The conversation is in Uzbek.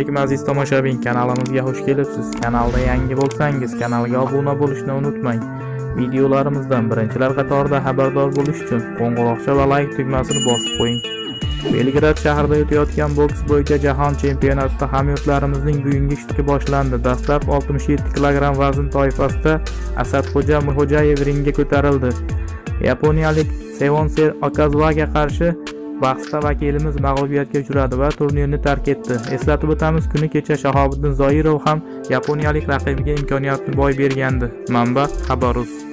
Lekin aziz tomoshabin kanalimizga xush kelibsiz. Kanalda yangi bo'lsangiz, kanalga obuna bo'lishni unutmang. Videolarimizdan birinchilar qatorida xabardor bo'lish uchun qo'ng'iroqcha va like tugmasini bosib qo'ying. Belgrad shahrida o'tayotgan boks bo'yicha jahon chempionatida hamyurtlarimizning bugungi ishtirki boshlandi. Dastlab 67 kg vazn toifasida Asadxo'ja Muhojayev ringga ko'tarildi. Yaponiyalik Sevonser Okazuaga qarshi bahsda vakilimiz mag'lubiyatga uchradi va turnirni tark etdi. Eslatib o'tamiz, kuni kecha Shahobiddin Zoirov ham yaponiyalik raqibiga imkoniyatni boy bergandi. Manba: Xabarus